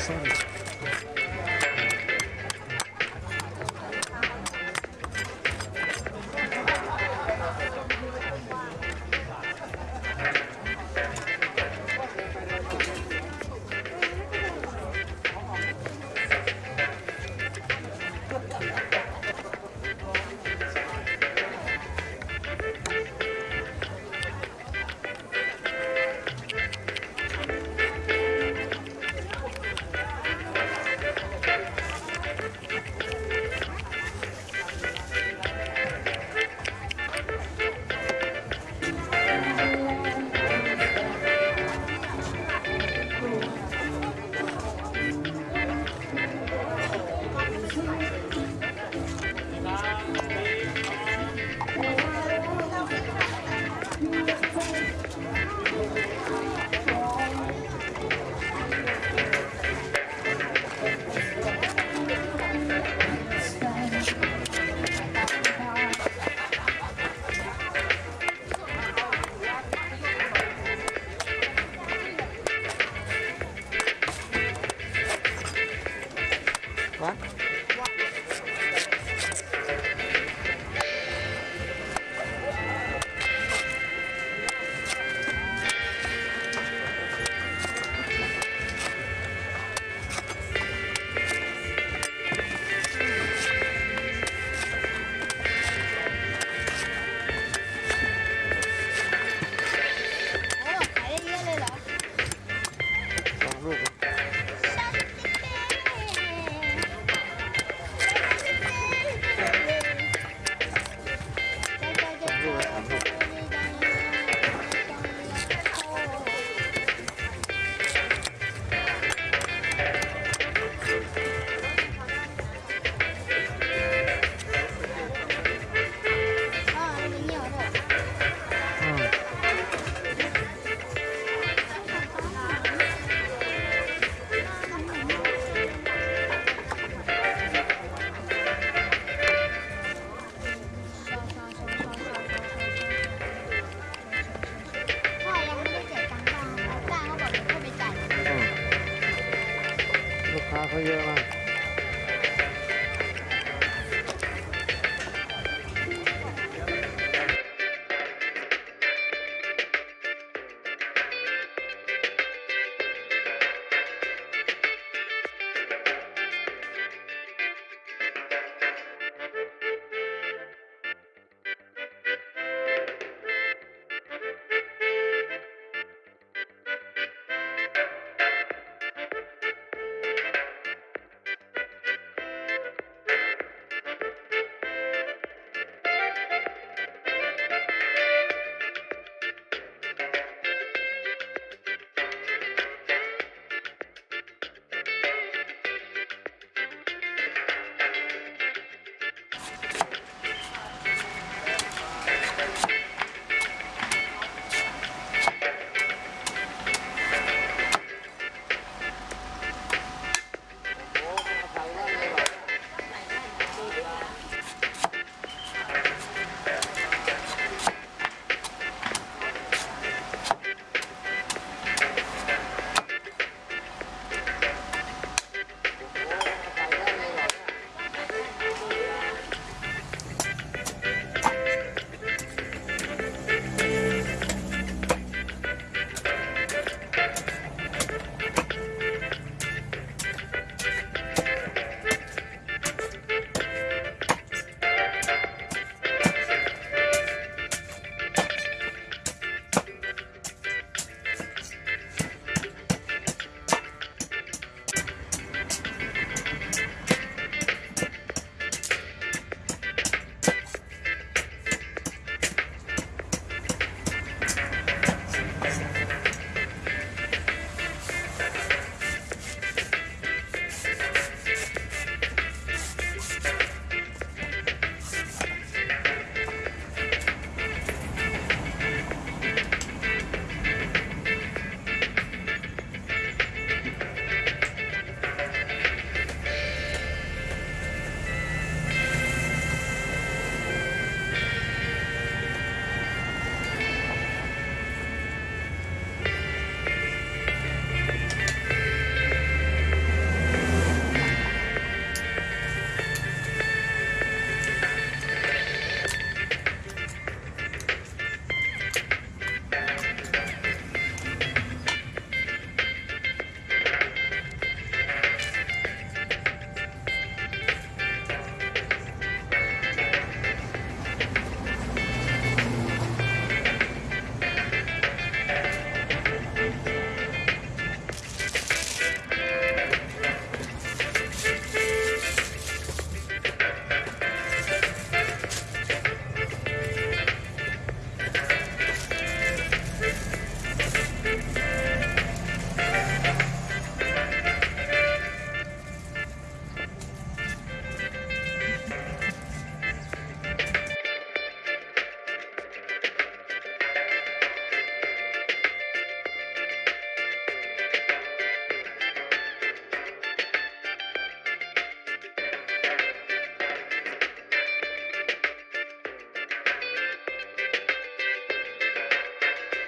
Excellent. 啊可以了吗